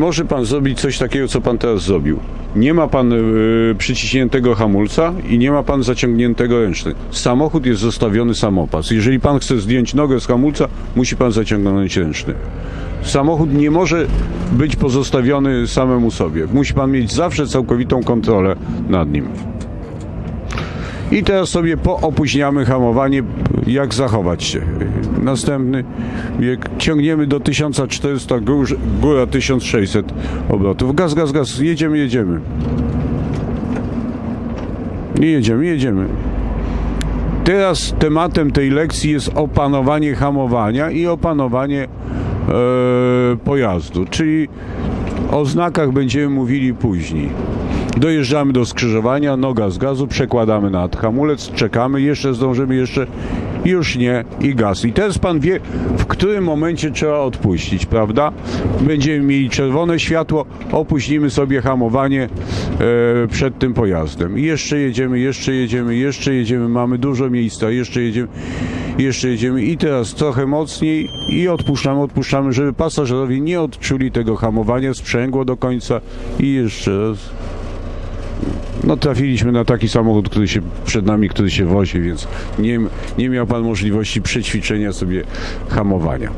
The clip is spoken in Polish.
Może pan zrobić coś takiego, co pan teraz zrobił. Nie ma pan y, przyciśniętego hamulca i nie ma pan zaciągniętego ręczny. Samochód jest zostawiony samopas. Jeżeli pan chce zdjąć nogę z hamulca, musi pan zaciągnąć ręczny. Samochód nie może być pozostawiony samemu sobie. Musi pan mieć zawsze całkowitą kontrolę nad nim. I teraz sobie poopóźniamy hamowanie, jak zachować się. Następny bieg. Ciągniemy do 1400, gór, góra 1600 obrotów. Gaz, gaz, gaz. Jedziemy, jedziemy. I jedziemy, jedziemy. Teraz tematem tej lekcji jest opanowanie hamowania i opanowanie e, pojazdu, czyli o znakach będziemy mówili później. Dojeżdżamy do skrzyżowania, noga z gazu, przekładamy na hamulec, czekamy, jeszcze zdążymy, jeszcze już nie i gaz. I teraz pan wie, w którym momencie trzeba odpuścić, prawda? Będziemy mieli czerwone światło, opóźnimy sobie hamowanie e, przed tym pojazdem. I jeszcze jedziemy, jeszcze jedziemy, jeszcze jedziemy, mamy dużo miejsca, jeszcze jedziemy, jeszcze jedziemy i teraz trochę mocniej i odpuszczamy, odpuszczamy, żeby pasażerowie nie odczuli tego hamowania, sprzęgło do końca i jeszcze raz. No trafiliśmy na taki samochód, który się przed nami, który się wozi, więc nie, nie miał pan możliwości przećwiczenia sobie hamowania.